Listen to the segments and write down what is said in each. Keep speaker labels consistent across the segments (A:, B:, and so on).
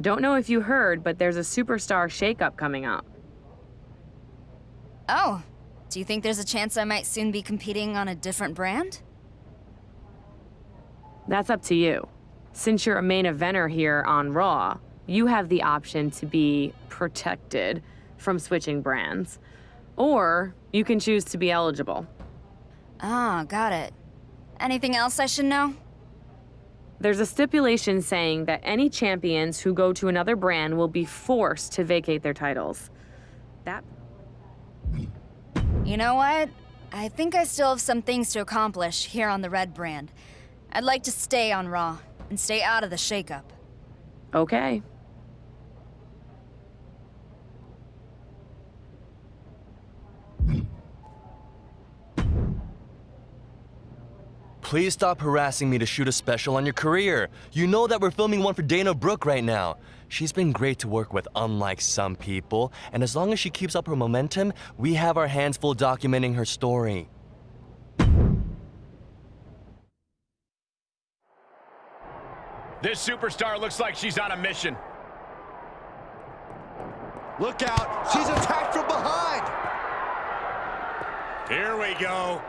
A: Don't know if you heard, but there's a superstar shakeup coming up.
B: Oh, do you think there's a chance I might soon be competing on a different brand?
A: That's up to you. Since you're a main eventer here on Raw, you have the option to be protected from switching brands. Or you can choose to be eligible.
B: Ah, got it. Anything else I should know?
A: There's a stipulation saying that any champions who go to another brand will be forced to vacate their titles. That.
B: You know what? I think I still have some things to accomplish here on the Red brand. I'd like to stay on Raw and stay out of the shakeup.
A: Okay.
C: Please stop harassing me to shoot a special on your career. You know that we're filming one for Dana Brooke right now. She's been great to work with, unlike some people, and as long as she keeps up her momentum, we have our hands full documenting her story.
D: This superstar looks like she's on a mission.
E: Look out, she's attacked from behind.
D: Here we go.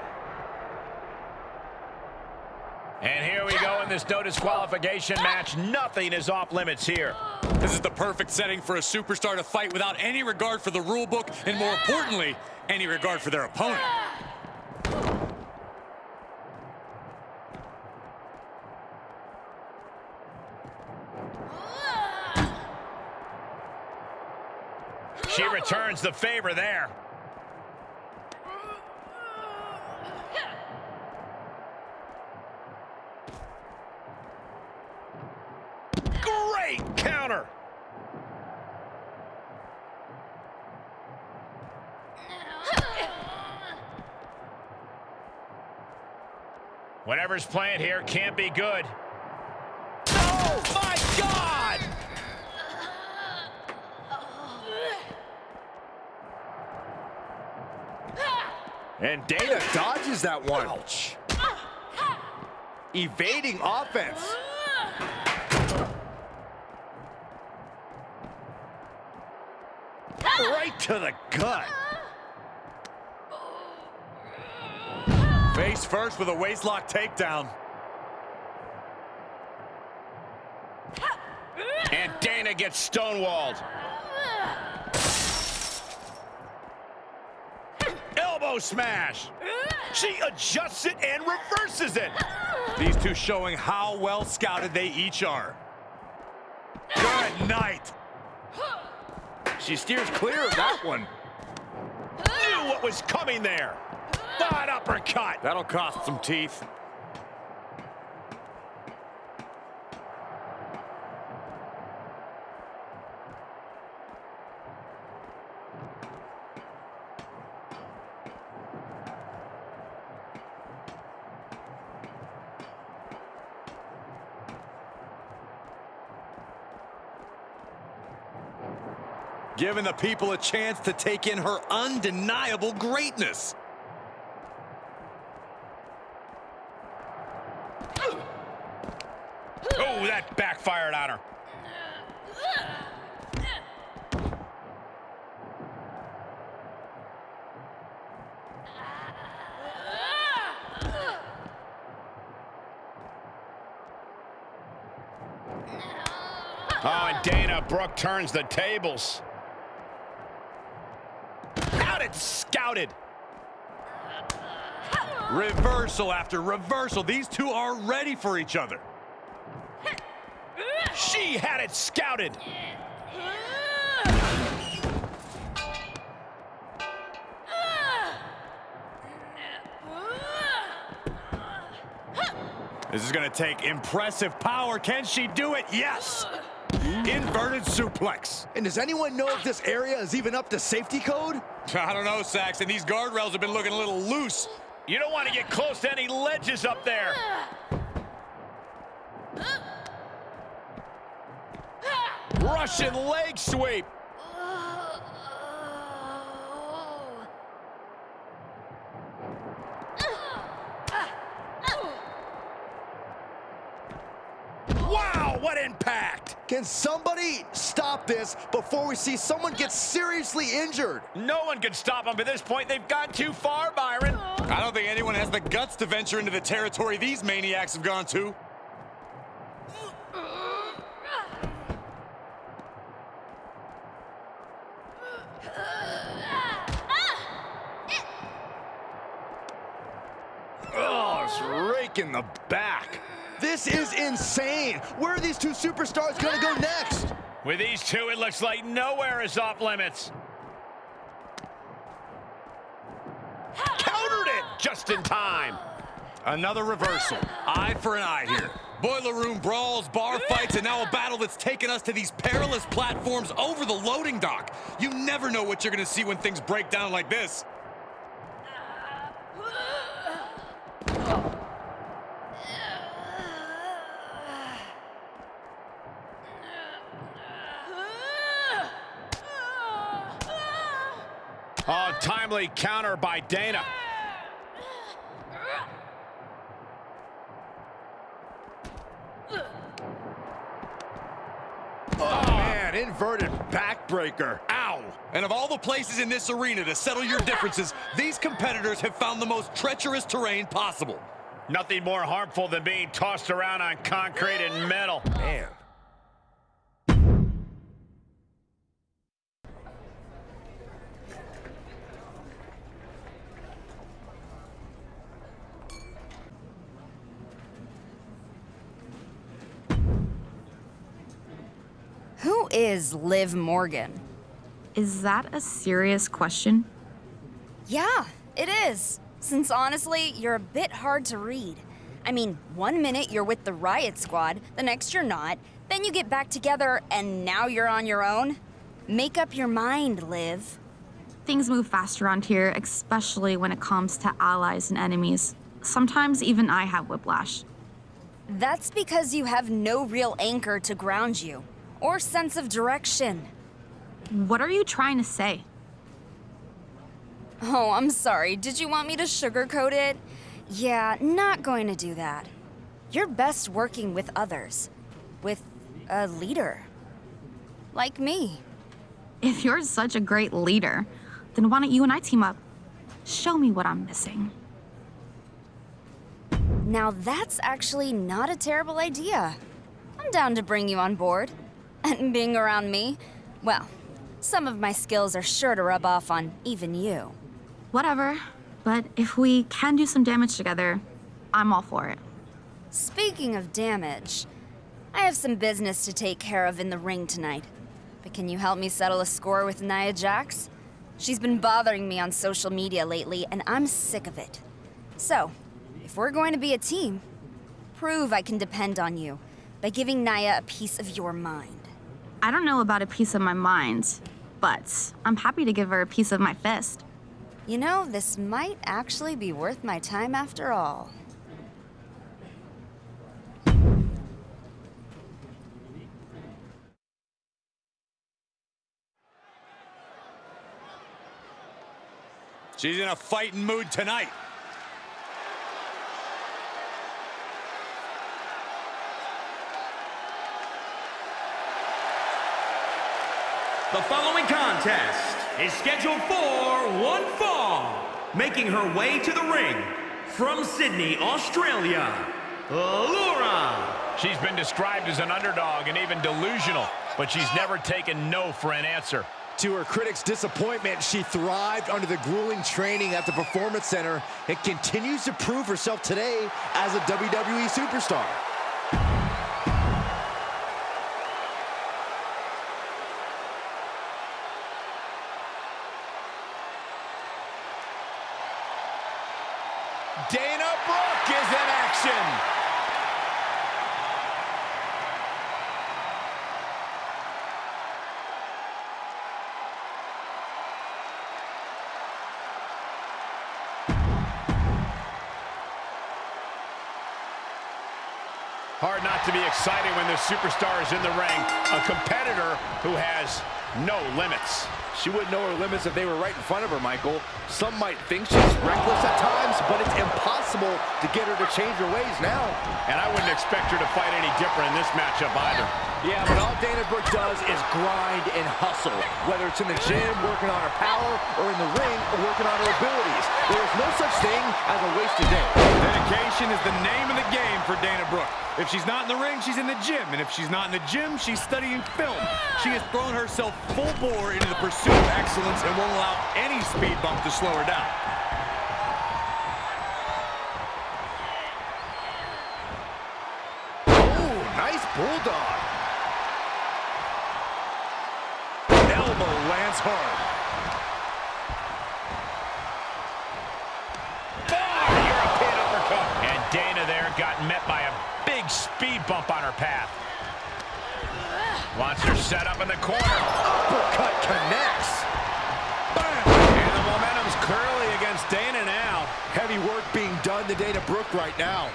D: And here we go in this no disqualification match. Nothing is off limits here.
F: This is the perfect setting for a superstar to fight without any regard for the rule book and more importantly, any regard for their opponent.
D: She returns the favor there. Great counter. Whatever's playing here can't be good. Oh, my God!
E: And Dana dodges that one. Evading offense. Right to the gut.
F: Face first with a waistlock takedown.
D: And Dana gets stonewalled. Elbow smash. She adjusts it and reverses it.
F: These two showing how well scouted they each are. Good night.
E: She steers clear of that one.
D: Knew what was coming there. Bad uppercut.
F: That'll cost some teeth. Giving the people a chance to take in her undeniable greatness.
D: Oh, that backfired on her. Oh, and Dana Brooke turns the tables. Out scouted.
F: Reversal after reversal. These two are ready for each other.
D: She had it scouted.
F: This is going to take impressive power. Can she do it? Yes. Inverted suplex.
E: And does anyone know if this area is even up to safety code?
F: I don't know, Saxton. These guardrails have been looking a little loose.
D: You don't want to get close to any ledges up there. Russian leg sweep. Wow, what impact!
E: Can somebody stop this before we see someone get seriously injured?
D: No one can stop them at this point. They've gone too far, Byron.
F: I don't think anyone has the guts to venture into the territory these maniacs have gone to.
E: Raking the back. This is insane. Where are these two superstars going to go next?
D: With these two, it looks like nowhere is off limits. Countered it just in time.
F: Another reversal. Eye for an eye here. Boiler room brawls, bar fights, and now a battle that's taken us to these perilous platforms over the loading dock. You never know what you're going to see when things break down like this.
D: Timely counter by Dana.
E: Oh, man, inverted backbreaker.
F: Ow! And of all the places in this arena to settle your differences, these competitors have found the most treacherous terrain possible.
D: Nothing more harmful than being tossed around on concrete and metal.
E: Man.
B: Who is Liv Morgan?
G: Is that a serious question?
B: Yeah, it is. Since honestly, you're a bit hard to read. I mean, one minute you're with the Riot Squad, the next you're not, then you get back together, and now you're on your own? Make up your mind, Liv.
G: Things move fast around here, especially when it comes to allies and enemies. Sometimes even I have whiplash.
B: That's because you have no real anchor to ground you, or sense of direction.
G: What are you trying to say?
B: Oh, I'm sorry. Did you want me to sugarcoat it? Yeah, not going to do that. You're best working with others. With a leader. Like me.
G: If you're such a great leader, then why don't you and I team up? Show me what I'm missing.
B: Now that's actually not a terrible idea. I'm down to bring you on board. And being around me, well, some of my skills are sure to rub off on even you.
G: Whatever. But if we can do some damage together, I'm all for it.
B: Speaking of damage, I have some business to take care of in the ring tonight. But can you help me settle a score with Nia Jax? She's been bothering me on social media lately, and I'm sick of it. So, if we're going to be a team, prove I can depend on you by giving Nia a piece of your mind.
G: I don't know about a piece of my mind, but I'm happy to give her a piece of my fist.
B: You know, this might actually be worth my time after all.
F: She's in a fighting mood tonight.
H: The following contest is scheduled for one fall. Making her way to the ring from Sydney, Australia, Laura.
D: She's been described as an underdog and even delusional, but she's never taken no for an answer.
E: To her critics' disappointment, she thrived under the grueling training at the Performance Center and continues to prove herself today as a WWE superstar.
D: Dana Brooke is in action. Hard not to be excited when the superstar is in the ring, a competitor who has No limits.
E: She wouldn't know her limits if they were right in front of her, Michael. Some might think she's reckless at times, but it's impossible to get her to change her ways now.
D: And I wouldn't expect her to fight any different in this matchup either.
E: Yeah, but all Dana Brooke does is grind and hustle, whether it's in the gym, working on her power, or in the ring, working on her abilities. There is no such thing as a wasted day.
F: Dedication is the name of the game for Dana Brooke. If she's not in the ring, she's in the gym. And if she's not in the gym, she's studying film. She has thrown herself full bore into the pursuit of excellence and won't allow any speed bump to slow her down.
E: Nice bulldog.
F: Elbow lands hard.
D: European uppercut. And Dana there got met by a big speed bump on her path. Wants her set up in the corner.
E: Uppercut connects.
D: And the momentum's clearly against Dana now.
E: Heavy work being done to Dana Brooke right now.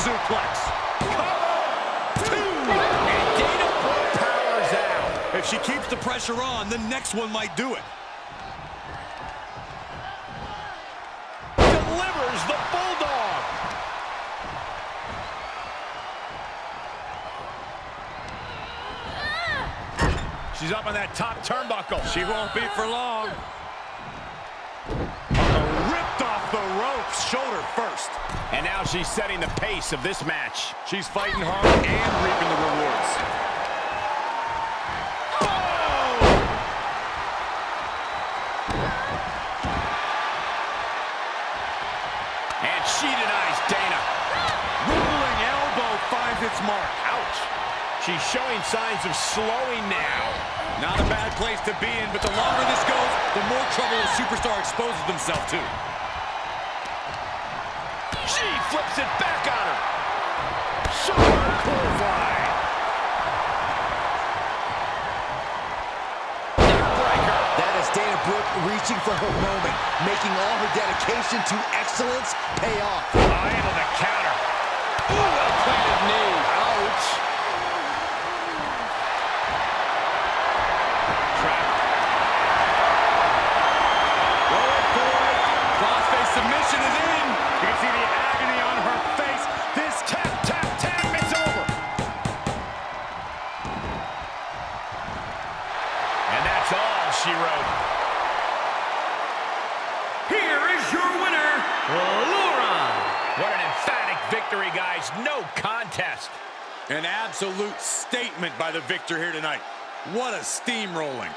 F: Suplex.
D: And Dana Brooke powers out.
F: If she keeps the pressure on, the next one might do it.
D: Delivers the Bulldog. She's up on that top turnbuckle.
F: She won't be for long. Oh, the ropes, shoulder first.
D: And now she's setting the pace of this match.
F: She's fighting hard and reaping the rewards. Oh!
D: And she denies Dana.
F: Rolling elbow finds its mark.
D: Ouch. She's showing signs of slowing now.
F: Not a bad place to be in, but the longer this goes, the more trouble a superstar exposes themselves to.
D: She flips it back on her. Clothesline. Neckbreaker.
E: That is Dana Brooke reaching for her moment, making all her dedication to excellence pay off.
D: Eye into the counter. Ooh,
F: absolute statement by the victor here tonight. What a steamrolling.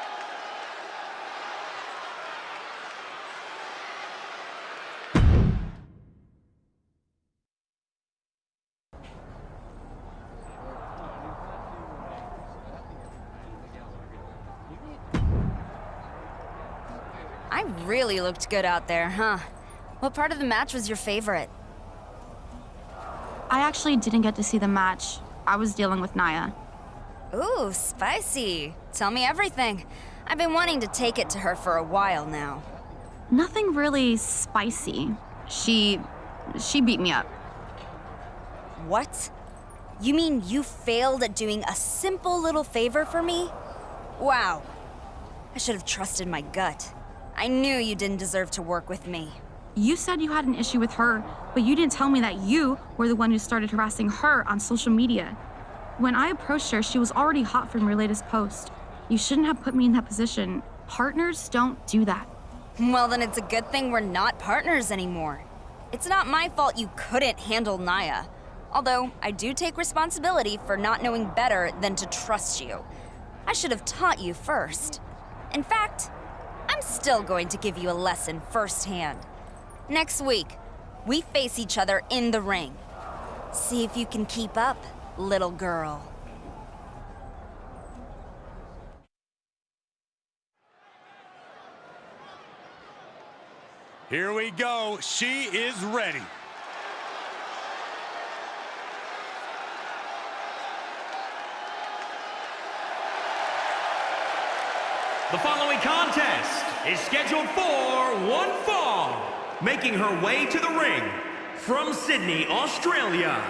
B: I really looked good out there, huh? What part of the match was your favorite?
G: I actually didn't get to see the match. I was dealing with Nia.
B: Ooh, spicy. Tell me everything. I've been wanting to take it to her for a while now.
G: Nothing really spicy. She. she beat me up.
B: What? You mean you failed at doing a simple little favor for me? Wow. I should have trusted my gut. I knew you didn't deserve to work with me.
G: You said you had an issue with her, but you didn't tell me that you were the one who started harassing her on social media. When I approached her, she was already hot from your latest post. You shouldn't have put me in that position. Partners don't do that.
B: Well, then it's a good thing we're not partners anymore. It's not my fault you couldn't handle Nia. Although, I do take responsibility for not knowing better than to trust you. I should have taught you first. In fact, I'm still going to give you a lesson firsthand. Next week, we face each other in the ring. See if you can keep up, little girl.
F: Here we go. She is ready.
H: The following contest is scheduled for one fall. Making her way to the ring from Sydney, Australia,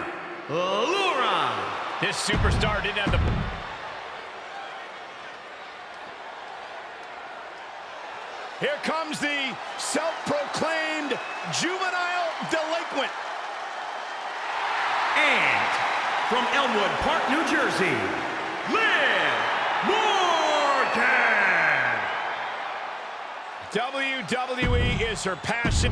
H: Laura.
D: This superstar didn't have the... Here comes the self-proclaimed juvenile delinquent.
H: And from Elmwood Park, New Jersey, Liv Morgan.
D: WWE is her passion.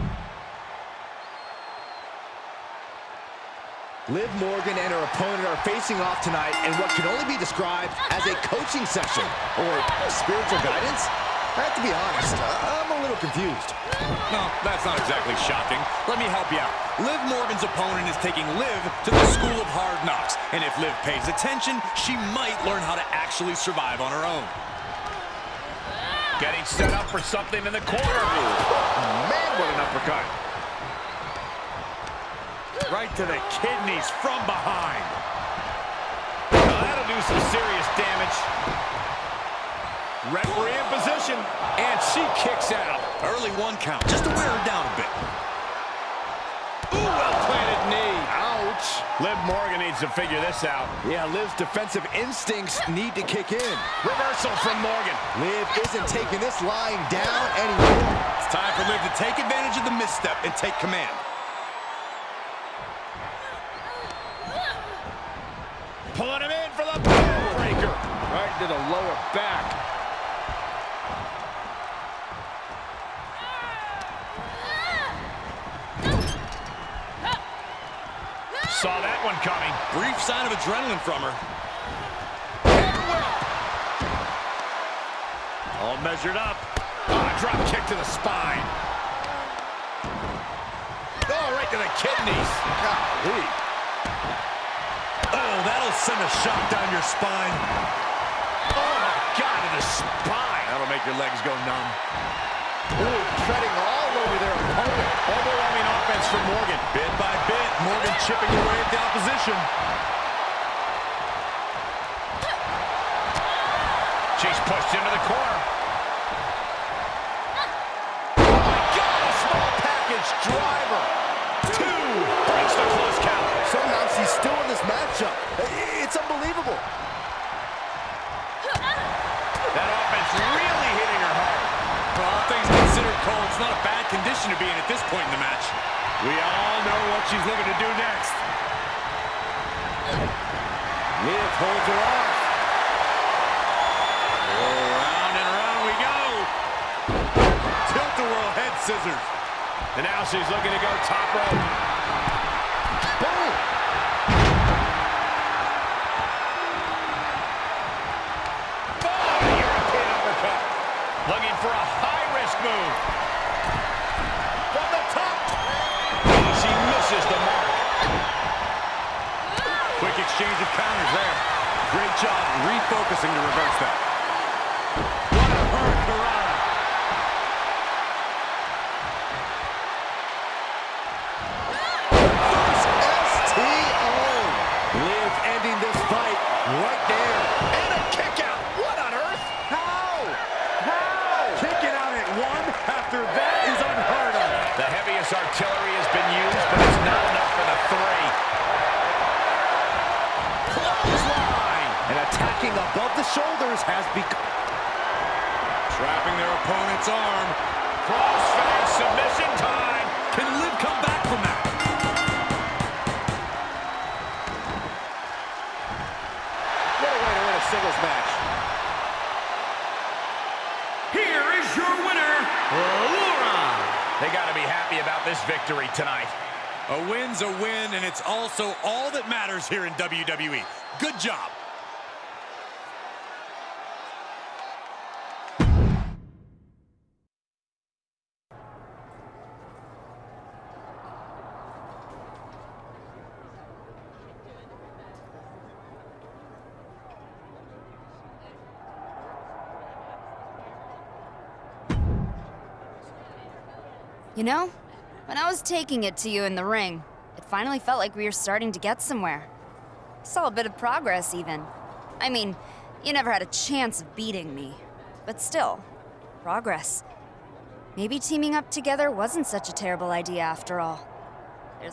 E: Liv Morgan and her opponent are facing off tonight in what can only be described as a coaching session or spiritual guidance. I have to be honest, uh, I'm a little confused.
F: No, that's not exactly shocking. Let me help you out. Liv Morgan's opponent is taking Liv to the school of hard knocks. And if Liv pays attention, she might learn how to actually survive on her own.
D: Getting set up for something in the corner. Man, what an uppercut. Right to the kidneys from behind. Now that'll do some serious damage. Referee in position, and she kicks out.
F: Early one count, just to wear her down a bit.
D: Ooh. Liv Morgan needs to figure this out.
E: Yeah, Liv's defensive instincts need to kick in.
D: Reversal from Morgan.
E: Liv isn't taking this lying down anymore.
F: It's time for Liv to take advantage of the misstep and take command.
D: Pulling him in for the breaker. Right to the lower back. That one coming.
F: Brief sign of adrenaline from her.
D: All measured up. Oh, drop kick to the spine. Oh, right to the kidneys. Golly.
F: Oh, that'll send a shot down your spine.
D: Oh, my God, to the spine. That'll make your legs go numb.
E: Ooh, treading all over their opponent.
D: Overwhelming offense from Morgan.
F: Bit by bit, Morgan chipping away at the opposition.
D: She's pushed into the corner. Oh, my God, a small package driver. Two. Breaks the close count.
E: Somehow she's still in this matchup. It's unbelievable.
D: That offense really hitting her hard.
F: For all things considered, Cole, it's not a bad condition to be in at this point in the match.
D: We all know what she's looking to do next.
E: Liv holds her off.
F: Round and round we go. Tilt-a-whirl head scissors.
D: And now she's looking to go top rope.
E: Boom.
D: Oh, European uppercut. Looking for a high-risk move.
F: Exchange of counters there. Great job refocusing to reverse that. What a hurricanrana.
E: STO. Liv ending this fight right there.
D: And a kick out. What on earth?
E: How? How?
D: Kicking out at one after that is unheard of. The heaviest artillery has been used, but it's not enough for the three. Clothesline.
E: And attacking above the shoulders has become...
F: Trapping their opponent's arm.
D: Crossface submission time.
F: Can Liv come back from that?
E: What a way to win a singles match.
H: Here is your winner, Laura.
D: They got to be happy about this victory tonight.
F: A win's a win, and it's also all that matters here in WWE. Good job.
B: You know, when I was taking it to you in the ring, it finally felt like we were starting to get somewhere. Saw a bit of progress, even. I mean, you never had a chance of beating me. But still, progress. Maybe teaming up together wasn't such a terrible idea after all.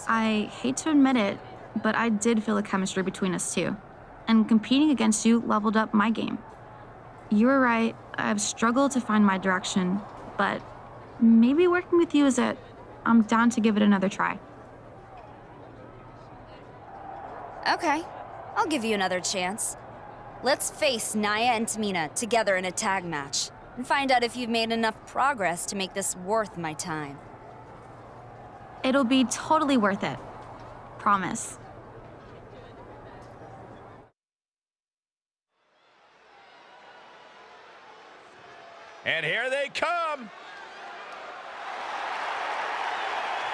G: I hate to admit it, but I did feel a chemistry between us two. And competing against you leveled up my game. You were right, I've struggled to find my direction, but maybe working with you is it. I'm down to give it another try.
B: Okay, I'll give you another chance. Let's face Nia and Tamina together in a tag match and find out if you've made enough progress to make this worth my time.
G: It'll be totally worth it. Promise.
D: And here they come.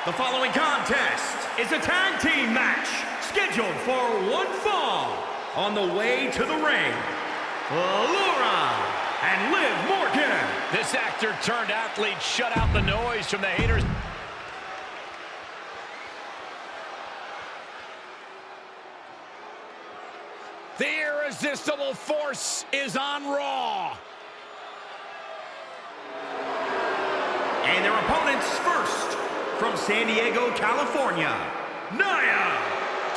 H: The following contest is a tag team match scheduled for one fall. On the way to the ring, Laura and Liv Morgan.
D: This actor turned athlete shut out the noise from the haters. The irresistible force is on Raw.
H: And their opponents first, from San Diego, California, Nia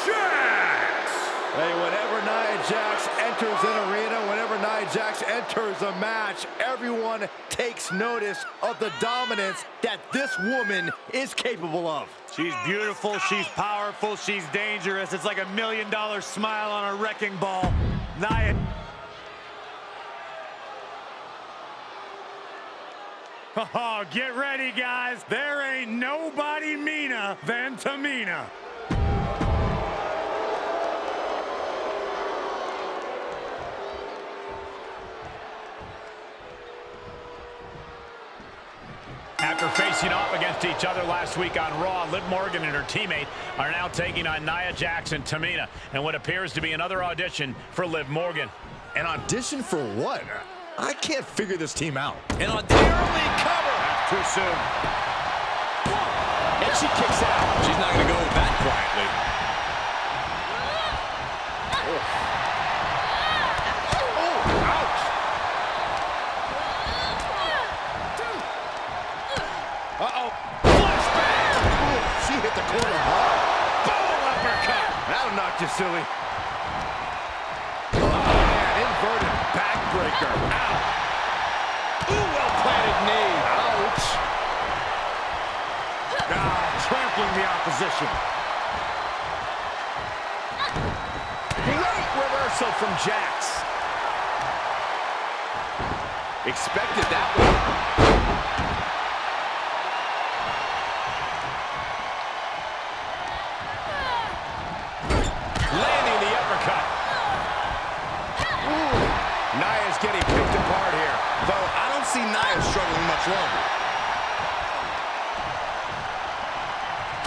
H: Jax.
E: Hey, whenever Nia Jax enters an arena, whenever Nia Jax enters a match, everyone takes notice of the dominance that this woman is capable of.
I: She's beautiful, she's powerful, she's dangerous. It's like a million dollar smile on a wrecking ball. Nia. Oh, get ready, guys. There ain't nobody meaner than Tamina.
D: After facing off against each other last week on Raw, Liv Morgan and her teammate are now taking on Nia Jackson, Tamina and what appears to be another audition for Liv Morgan.
E: An audition for what? I can't figure this team out.
D: And on the early cover.
I: Too soon.
E: And she kicks out.
F: She's not going to go that quietly. Ouch.
D: Uh-oh. Flashback.
E: She hit the corner hard.
D: Boom uppercut.
E: That'll knock you silly. Oh, man, inverted backbreaker.
D: Ow. Ooh, well-planted knee.
E: Ouch.
I: Ah, trampling the opposition.
D: Great reversal from Jax.
E: Expected that one.
D: Landing the uppercut.
E: Ooh. Nia's getting picked apart here. Though I don't see Nia struggling much longer.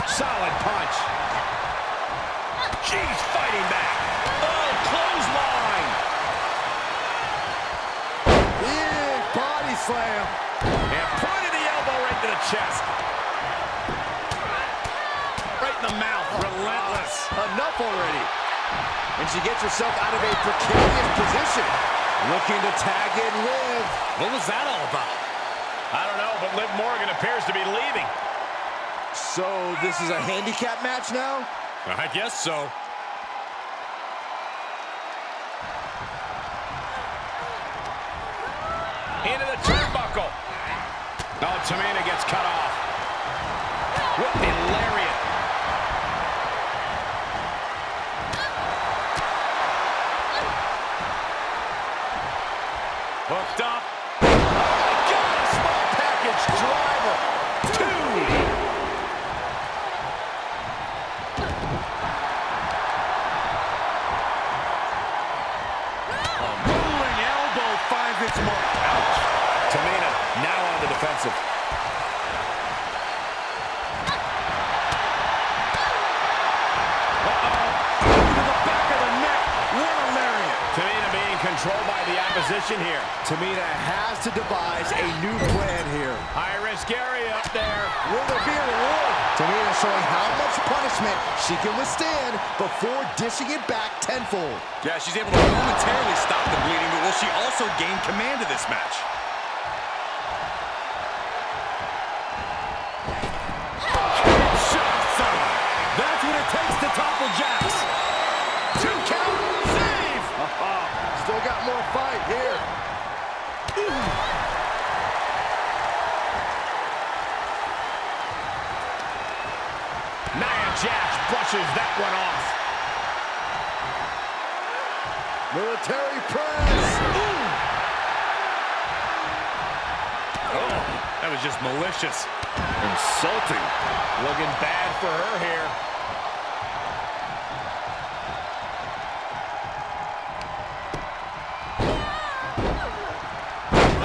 D: Solid punch. She's fighting back. Oh, clothesline.
E: Big body slam.
D: And pointed the elbow right to the chest. Right in the mouth. Relentless.
E: Enough already. And she gets herself out of a precarious position. Looking to tag in Liv.
D: What was that all about? I don't know, but Liv Morgan appears to be leaving.
E: So this is a handicap match now?
D: I guess so. Into the turnbuckle. Oh, Tamina gets cut off. Whipping lariat.
I: Hooked up.
E: Oh my God, a small package driver. Two.
I: Rolling elbow finds its mark.
D: Ouch. Tamina now on the defensive.
I: To the back of the neck. What a lariat.
D: Tamina being controlled by the opposition here.
E: Tamina has to devise a new plan here.
D: High risk area up there.
E: Will there be a reward? Tamina showing how much punishment she can withstand before dishing it back tenfold.
F: Yeah, she's able to momentarily stop the bleeding, but will she also gain command of this match?
E: Military press.
D: Oh, that was just malicious.
E: Insulting.
D: Looking bad for her here.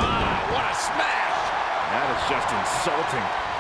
D: Ah, what a smash!
E: That is just insulting.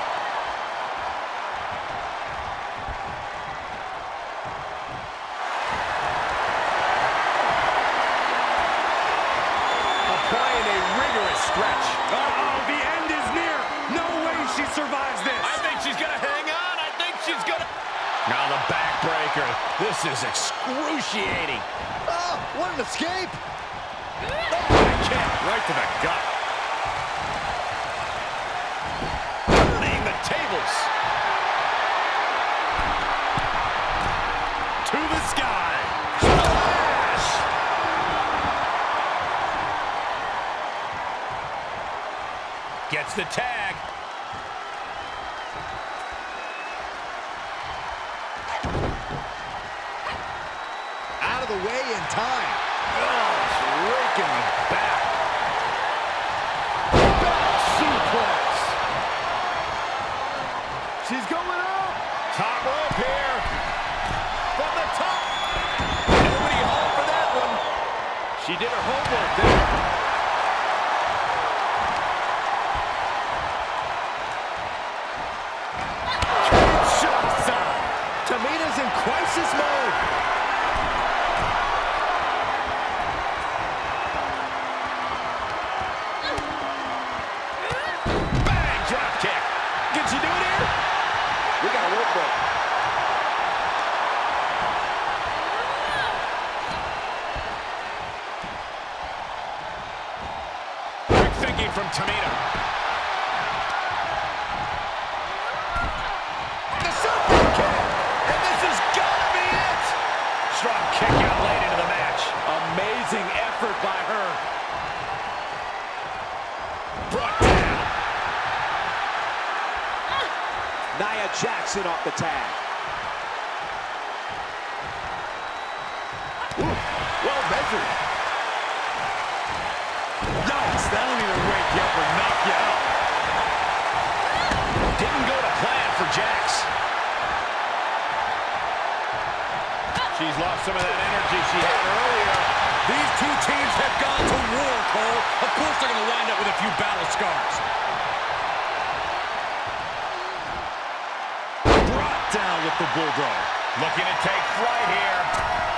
D: Gets the tag.
E: Out of the way in time. Oh, raking the back. Back suplex. She's going up.
D: Top rope here. From the top. Nobody home for that one. She did her homework there. Brought down.
J: Nia Jackson off the tag.
E: Well measured.
D: Yikes, that'll either wake you up or knock you out. Didn't go to plan for Jax. She's lost some of that energy she had earlier.
F: These two teams have gone to war, Cole. Of course they're going to wind up with a few battle scars.
I: Brought down with the Bulldog.
D: Looking to take flight here.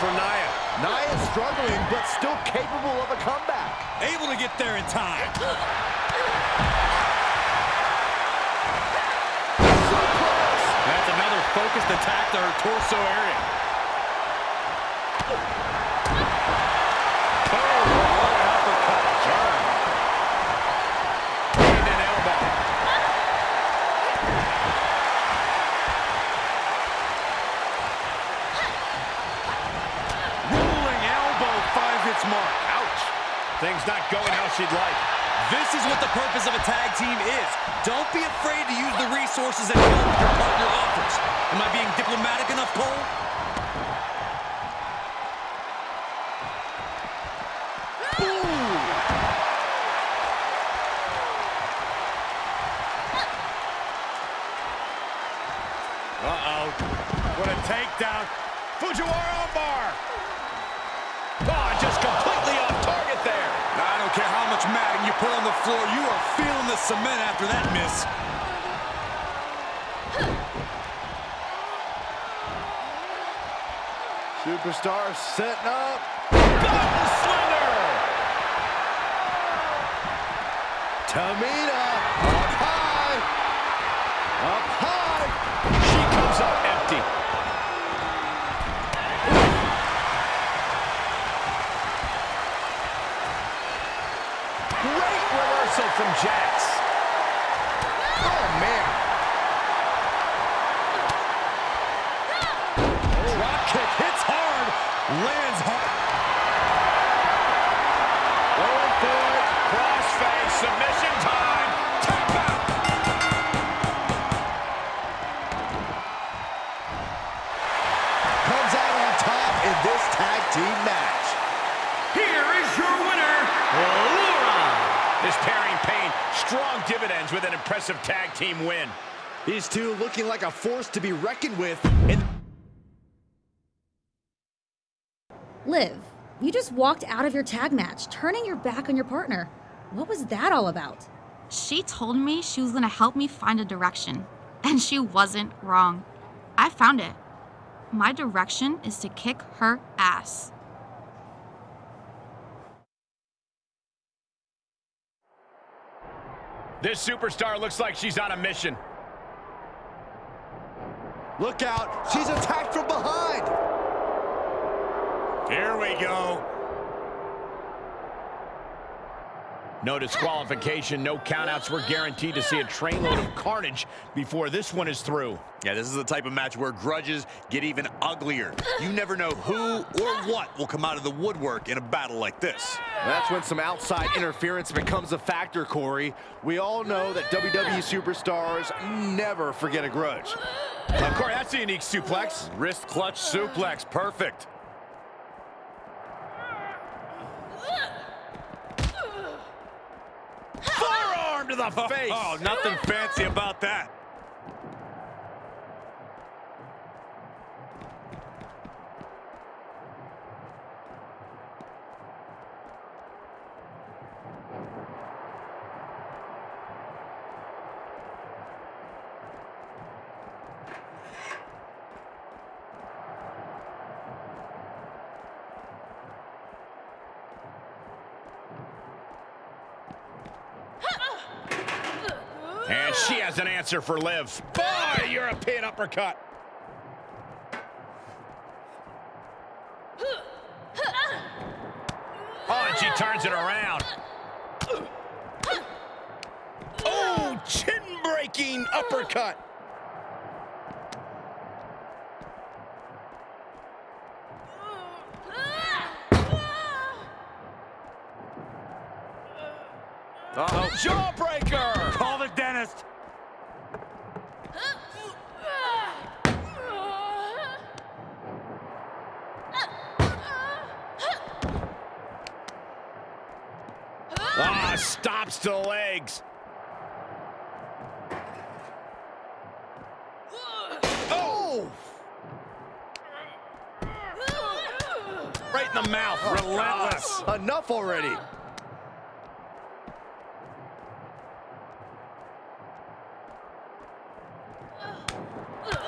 D: For Nia.
E: Nia struggling, but still capable of a comeback.
F: Able to get there in time.
D: That's another focused attack to her torso area. Oh, what an uppercut. Turn. And an elbow.
I: Rolling elbow finds its mark.
D: Ouch. Things not going how she'd like.
F: This is what the purpose of a tag team is. Don't be afraid to use the resources and help your partner offers. Am I being diplomatic enough, Cole?
D: Uh-oh. What a takedown. Fujiwara armbar.
F: Put on the floor, you are feeling the cement after that miss.
E: Superstar setting up.
D: Button slender.
E: Tamina up high. Up high.
D: She comes up empty. Great reversal from Jax.
E: Oh, man.
F: Drop kick hits hard, lands hard.
D: Strong with an impressive tag team win.
E: These two looking like a force to be reckoned with. And
K: Liv, you just walked out of your tag match, turning your back on your partner. What was that all about?
G: She told me she was gonna help me find a direction, and she wasn't wrong. I found it. My direction is to kick her ass.
D: This superstar looks like she's on a mission.
E: look out. She's attacked from behind.
I: Here we go.
D: No disqualification, no countouts. We're guaranteed to see a trainload of carnage before this one is through.
F: Yeah, this is the type of match where grudges get even uglier. You never know who or what will come out of the woodwork in a battle like this.
E: That's when some outside interference becomes a factor, Corey. We all know that WWE superstars never forget a grudge.
D: Of course, that's a unique suplex.
I: Wrist clutch suplex, perfect.
D: Forearm to the oh, face.
I: Oh, nothing fancy about that.
D: And she has an answer for Liv. Boy, European uppercut. Oh, and she turns it around. Oh, chin-breaking uppercut.
I: Uh-oh.
D: Jawbreaker.
I: Call the dentist.
D: Ah, stops to the legs. Oh! Right in the mouth. Relentless.
E: Enough already.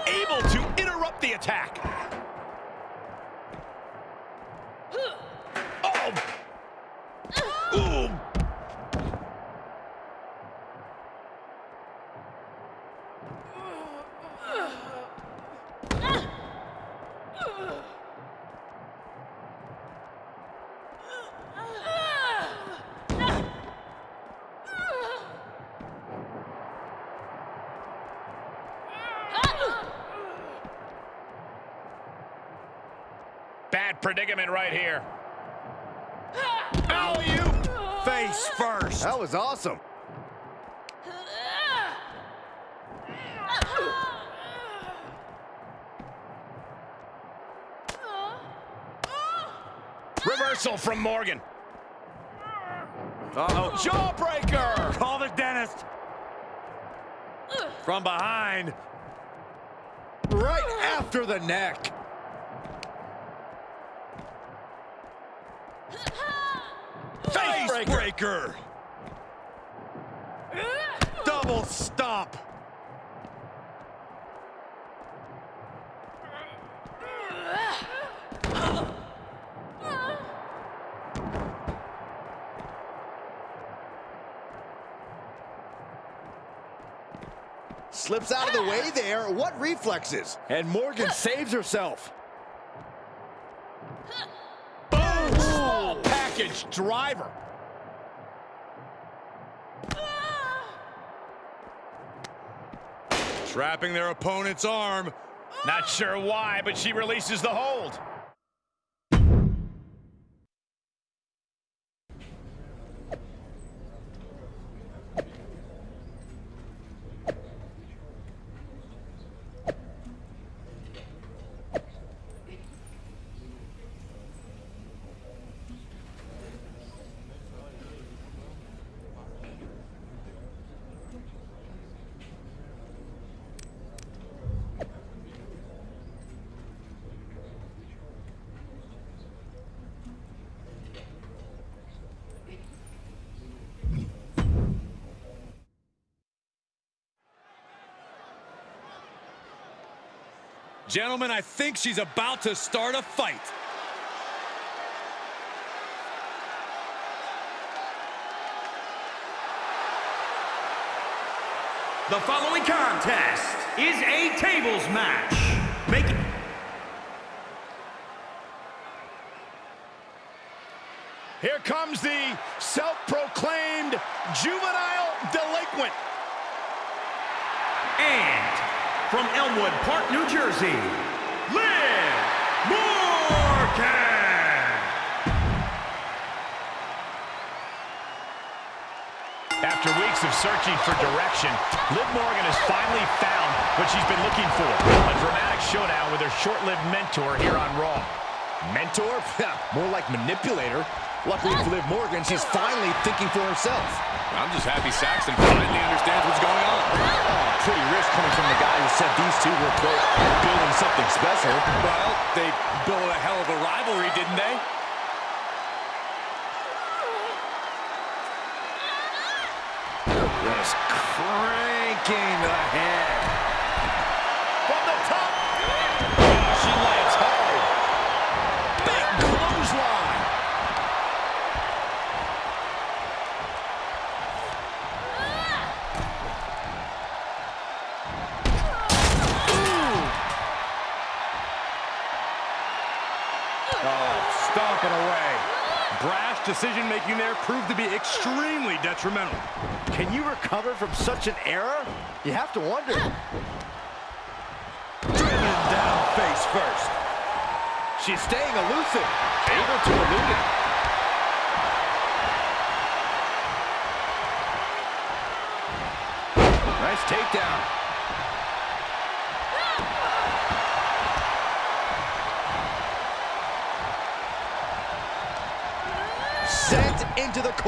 D: Able to interrupt the attack. Oh! Ooh! Bad predicament right here. Alley-oop!
I: Face first.
E: That was awesome.
D: Reversal from Morgan.
I: Uh-oh.
D: Jawbreaker!
I: Call the dentist. From behind.
E: Right after the neck.
I: Face breaker. Double stomp.
E: slips out of the way there. What reflexes? And Morgan saves herself.
I: Driver.
F: Trapping their opponent's arm.
D: Not sure why, but she releases the hold.
F: Gentlemen, I think she's about to start a fight.
H: The following contest is a tables match. Making
I: Here comes the self-proclaimed juvenile delinquent.
H: and from Elmwood Park, New Jersey, Liv Morgan.
D: After weeks of searching for direction, Liv Morgan has finally found what she's been looking for. A dramatic showdown with her short-lived mentor here on Raw.
E: Mentor? More like manipulator. Luckily for Liv Morgan, she's finally thinking for herself.
F: I'm just happy Saxton finally understands what's going on.
E: Oh, pretty risk coming from the guy who said these two were, quote, building something special.
F: Well, they built a hell of a rivalry, didn't they?
E: Just cranking the
I: decision-making there proved to be extremely detrimental.
E: Can you recover from such an error? You have to wonder.
I: Driven down face first.
E: She's staying elusive, able to elude it.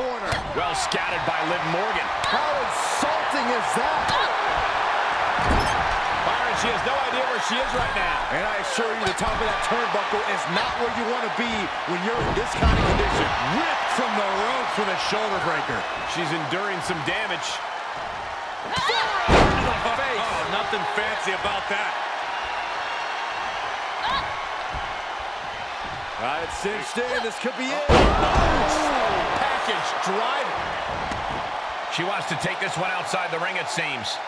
E: Corner.
D: Well scouted by Liv Morgan.
E: How insulting is that?
I: Byron, she has no idea where she is right now.
E: And I assure you, the top of that turnbuckle is not where you want to be when you're in this kind of condition.
I: Ripped from the rope for the shoulder breaker.
D: She's enduring some damage.
F: Oh, nothing fancy about that.
E: All right, cinched in. This could be it.
D: Oh, Package driver. She wants to take this one outside the ring, it seems.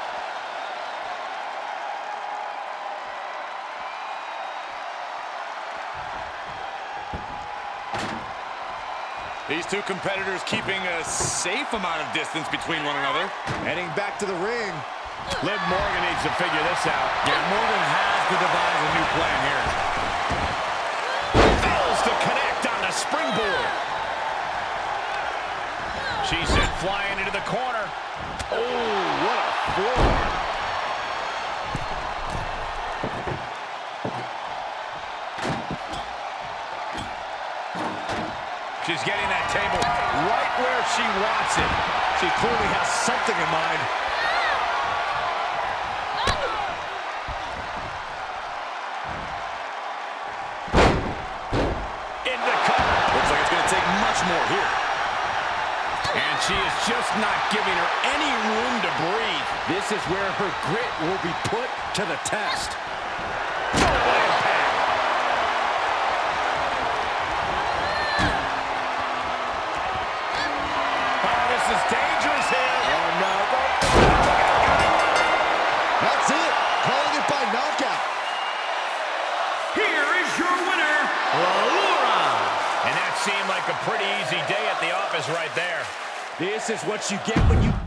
F: These two competitors keeping a safe amount of distance between one another.
E: Heading back to the ring.
D: Liv Morgan needs to figure this out.
F: Yeah, Morgan has to devise a new plan here.
D: Fails to connect on the springboard. She sent flying into the corner.
E: Oh, what a forearm.
D: She's getting that table right where she wants it.
E: She clearly has something in mind.
D: not giving her any room to breathe.
E: This is where her grit will be put to the test.
D: Oh, this is dangerous here.
E: Oh, That's it. Calling it by knockout.
H: Here is your winner, Laura.
D: And that seemed like a pretty easy day at the office right there.
E: This is what you get when you